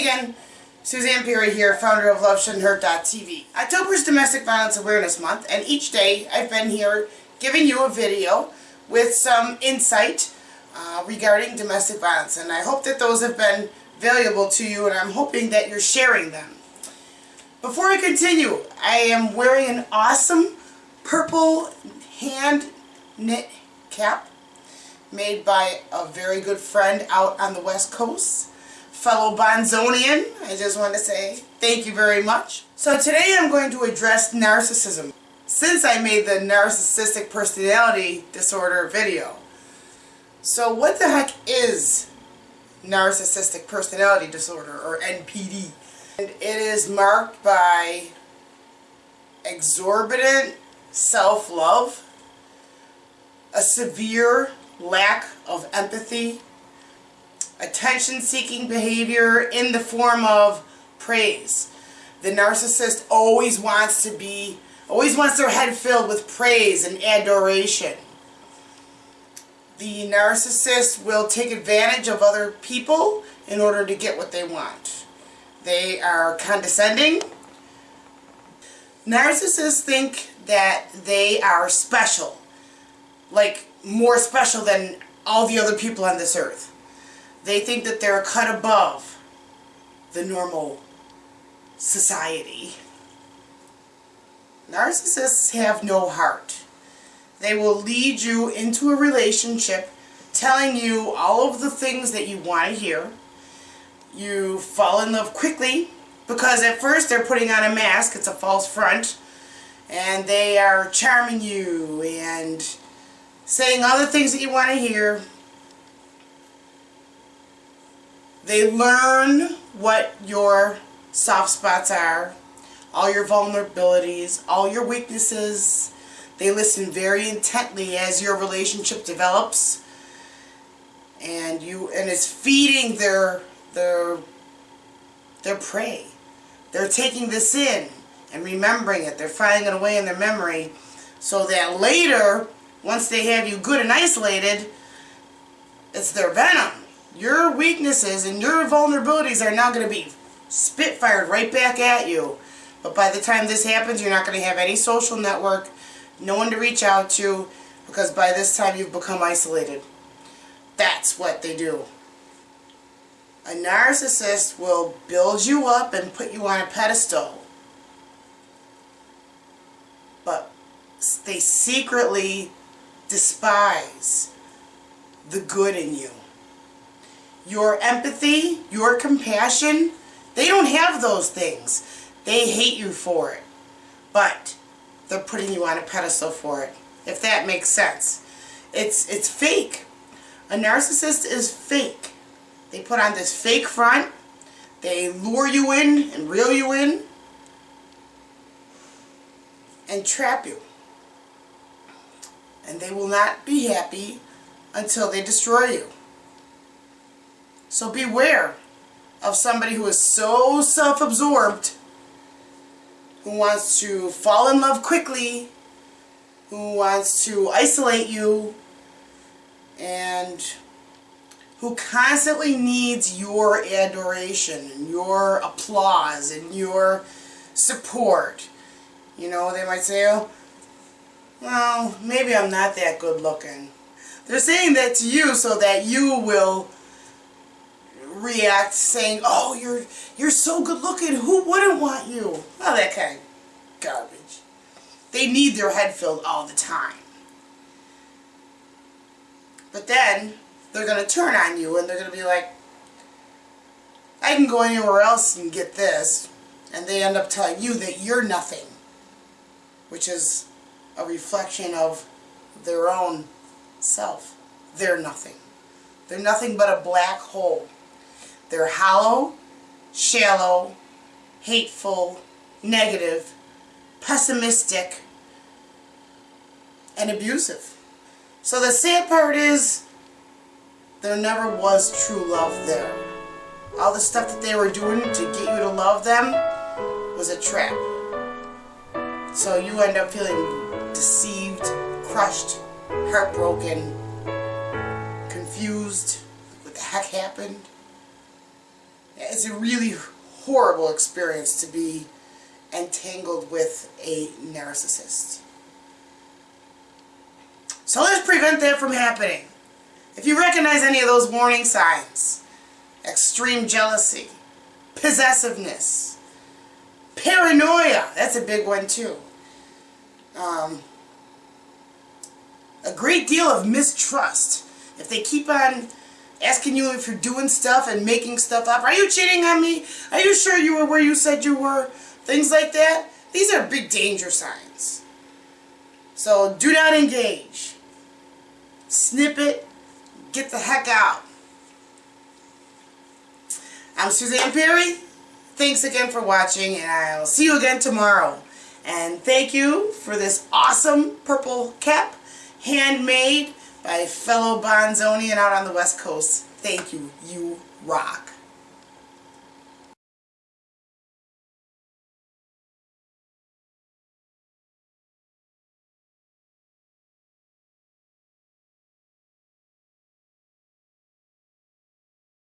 Again, Suzanne Perry here, founder of LoveShouldn'tHurt.tv. October is Domestic Violence Awareness Month, and each day I've been here giving you a video with some insight uh, regarding domestic violence, and I hope that those have been valuable to you, and I'm hoping that you're sharing them. Before I continue, I am wearing an awesome purple hand knit cap made by a very good friend out on the west coast fellow Bonzonian, I just want to say thank you very much. So today I'm going to address narcissism. Since I made the narcissistic personality disorder video. So what the heck is narcissistic personality disorder or NPD? And it is marked by exorbitant self-love, a severe lack of empathy, attention-seeking behavior in the form of praise. The narcissist always wants to be, always wants their head filled with praise and adoration. The narcissist will take advantage of other people in order to get what they want. They are condescending. Narcissists think that they are special, like more special than all the other people on this earth. They think that they're cut above the normal society. Narcissists have no heart. They will lead you into a relationship telling you all of the things that you want to hear. You fall in love quickly because at first they're putting on a mask, it's a false front, and they are charming you and saying all the things that you want to hear They learn what your soft spots are, all your vulnerabilities, all your weaknesses. They listen very intently as your relationship develops. And you and it's feeding their their their prey. They're taking this in and remembering it. They're filing it away in their memory so that later, once they have you good and isolated, it's their venom your weaknesses and your vulnerabilities are now going to be spitfired right back at you. But by the time this happens, you're not going to have any social network, no one to reach out to, because by this time you've become isolated. That's what they do. A narcissist will build you up and put you on a pedestal. But they secretly despise the good in you your empathy, your compassion, they don't have those things. They hate you for it. But they're putting you on a pedestal for it, if that makes sense. It's, it's fake. A narcissist is fake. They put on this fake front. They lure you in and reel you in and trap you. And they will not be happy until they destroy you. So beware of somebody who is so self-absorbed, who wants to fall in love quickly, who wants to isolate you, and who constantly needs your adoration and your applause and your support. You know, they might say, oh, well, maybe I'm not that good looking. They're saying that to you so that you will react saying, oh, you're, you're so good looking, who wouldn't want you? Oh, that kind of garbage. They need their head filled all the time. But then, they're going to turn on you and they're going to be like, I can go anywhere else and get this. And they end up telling you that you're nothing. Which is a reflection of their own self. They're nothing. They're nothing but a black hole. They're hollow, shallow, hateful, negative, pessimistic, and abusive. So the sad part is, there never was true love there. All the stuff that they were doing to get you to love them was a trap. So you end up feeling deceived, crushed, heartbroken, confused, what the heck happened? It's a really horrible experience to be entangled with a narcissist. So let's prevent that from happening. If you recognize any of those warning signs, extreme jealousy, possessiveness, paranoia, that's a big one too. Um, a great deal of mistrust. If they keep on asking you if you're doing stuff and making stuff up, are you cheating on me? Are you sure you were where you said you were? Things like that. These are big danger signs. So do not engage. Snip it. Get the heck out. I'm Suzanne Perry. Thanks again for watching and I'll see you again tomorrow. And thank you for this awesome purple cap, handmade by fellow Bonzonian out on the West Coast. Thank you. You rock.